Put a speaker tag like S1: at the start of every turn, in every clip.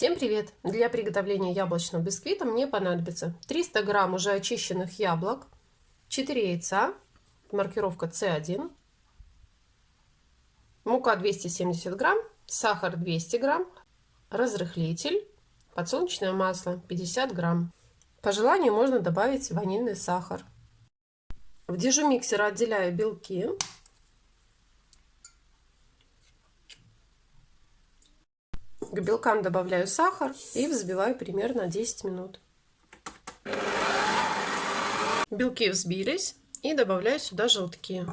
S1: Всем привет! Для приготовления яблочного бисквита мне понадобится 300 грамм уже очищенных яблок, 4 яйца, маркировка C1, мука 270 грамм, сахар 200 грамм, разрыхлитель, подсолнечное масло 50 грамм. По желанию можно добавить ванильный сахар. В дежу миксера отделяю белки К белкам добавляю сахар и взбиваю примерно 10 минут. Белки взбились и добавляю сюда желтки.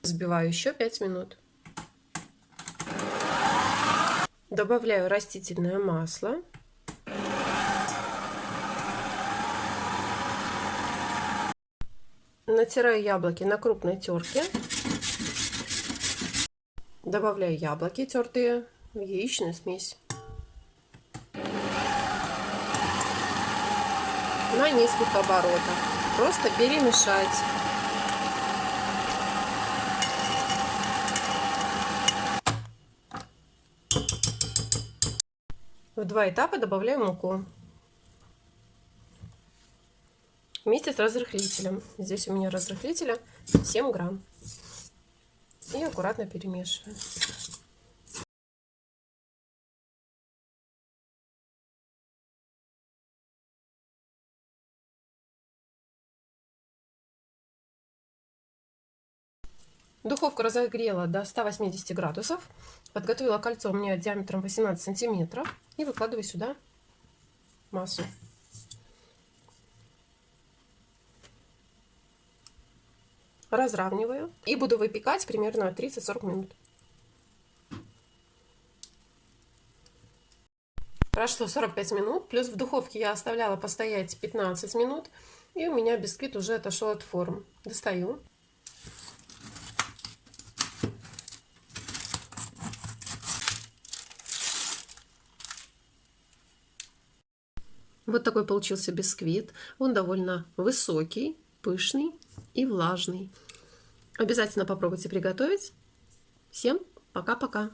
S1: Взбиваю еще 5 минут. Добавляю растительное масло. Натираю яблоки на крупной терке. Добавляю яблоки тертые в яичную смесь. На несколько оборотов. Просто перемешать. В два этапа добавляю муку. Вместе с разрыхлителем. Здесь у меня разрыхлителя 7 грамм. И аккуратно перемешиваю. Духовку разогрела до 180 градусов. Подготовила кольцо у меня диаметром 18 сантиметров. И выкладываю сюда массу. Разравниваю. И буду выпекать примерно 30-40 минут. Прошло 45 минут, плюс в духовке я оставляла постоять 15 минут, и у меня бисквит уже отошел от форм. Достаю. Вот такой получился бисквит. Он довольно высокий, пышный и влажный. Обязательно попробуйте приготовить. Всем пока-пока!